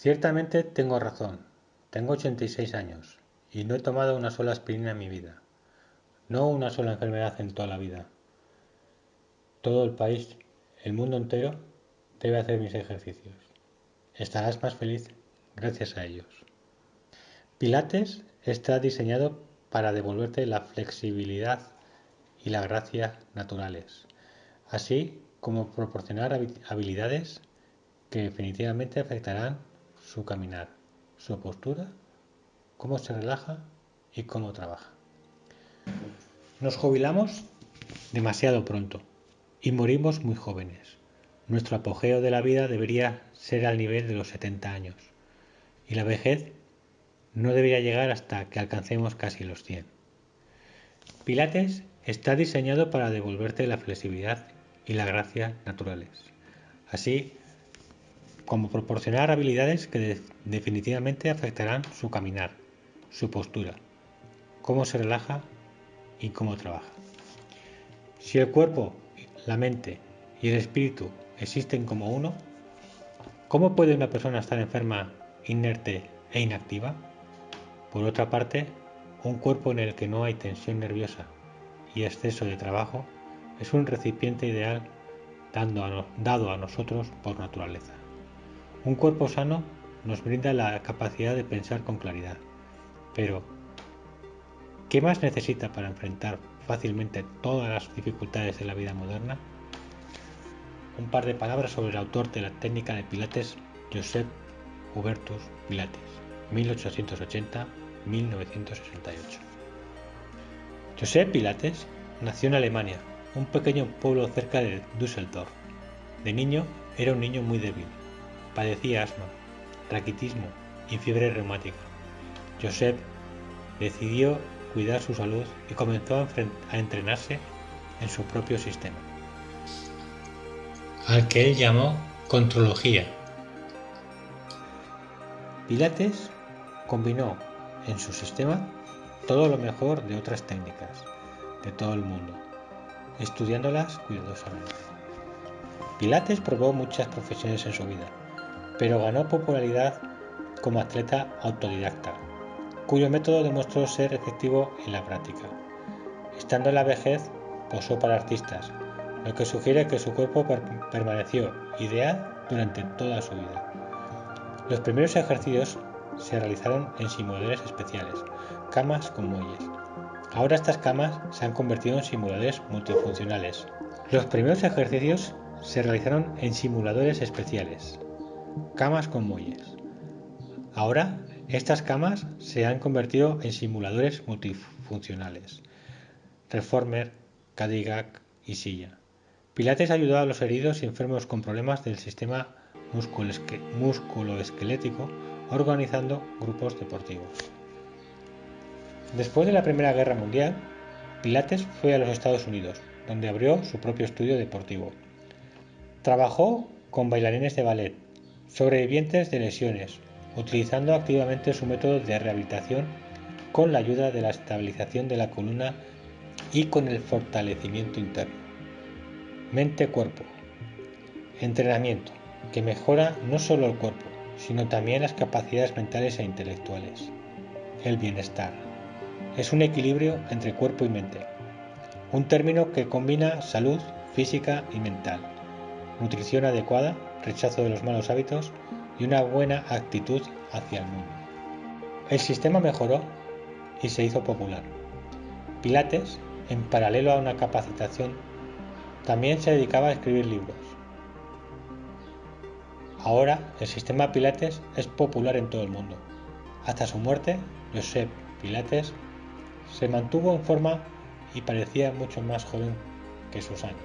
Ciertamente tengo razón. Tengo 86 años y no he tomado una sola aspirina en mi vida. No una sola enfermedad en toda la vida. Todo el país, el mundo entero, debe hacer mis ejercicios. Estarás más feliz gracias a ellos. Pilates está diseñado para devolverte la flexibilidad y la gracia naturales, así como proporcionar habilidades que definitivamente afectarán su caminar, su postura, cómo se relaja y cómo trabaja. Nos jubilamos demasiado pronto y morimos muy jóvenes. Nuestro apogeo de la vida debería ser al nivel de los 70 años y la vejez no debería llegar hasta que alcancemos casi los 100. Pilates está diseñado para devolverte la flexibilidad y la gracia naturales, así como proporcionar habilidades que definitivamente afectarán su caminar, su postura, cómo se relaja y cómo trabaja. Si el cuerpo, la mente y el espíritu existen como uno, ¿cómo puede una persona estar enferma, inerte e inactiva? Por otra parte, un cuerpo en el que no hay tensión nerviosa y exceso de trabajo es un recipiente ideal dado a nosotros por naturaleza. Un cuerpo sano nos brinda la capacidad de pensar con claridad. Pero, ¿qué más necesita para enfrentar fácilmente todas las dificultades de la vida moderna? Un par de palabras sobre el autor de la técnica de Pilates, Joseph Hubertus Pilates, 1880-1968. Joseph Pilates nació en Alemania, un pequeño pueblo cerca de Düsseldorf. De niño era un niño muy débil Padecía asma, raquitismo y fiebre reumática. Joseph decidió cuidar su salud y comenzó a, entrenarse en su propio sistema, al que él llamó contrología. Pilates combinó en su sistema todo lo mejor de otras técnicas de todo el mundo, estudiándolas cuidadosamente. Pilates probó muchas profesiones en su vida, pero ganó popularidad como atleta autodidacta, cuyo método demostró ser efectivo en la práctica. Estando en la vejez, posó para artistas, lo que sugiere que su cuerpo permaneció ideal durante toda su vida. Los primeros ejercicios se realizaron en simuladores especiales, camas con muelles. Ahora estas camas se han convertido en simuladores multifuncionales. Los primeros ejercicios se realizaron en simuladores especiales, camas con muelles. Ahora, estas camas se han convertido en simuladores multifuncionales. Reformer, Cadillac y silla. Pilates ayudó a los heridos y enfermos con problemas del sistema musculoesquelético organizando grupos deportivos. Después de la Primera Guerra Mundial, Pilates fue a los Estados Unidos, donde abrió su propio estudio deportivo. Trabajó con bailarines de ballet, sobrevivientes de lesiones, utilizando activamente su método de rehabilitación con la ayuda de la estabilización de la columna y con el fortalecimiento interno. Mente-cuerpo. Entrenamiento, que mejora no solo el cuerpo, sino también las capacidades mentales e intelectuales. El bienestar. Es un equilibrio entre cuerpo y mente, un término que combina salud física y mental, nutrición adecuada rechazo de los malos hábitos y una buena actitud hacia el mundo. El sistema mejoró y se hizo popular. Pilates, en paralelo a una capacitación, también se dedicaba a escribir libros. Ahora el sistema Pilates es popular en todo el mundo. Hasta su muerte, Josep Pilates se mantuvo en forma y parecía mucho más joven que sus años.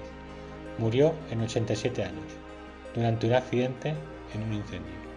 Murió en 87 años durante un accidente en un incendio.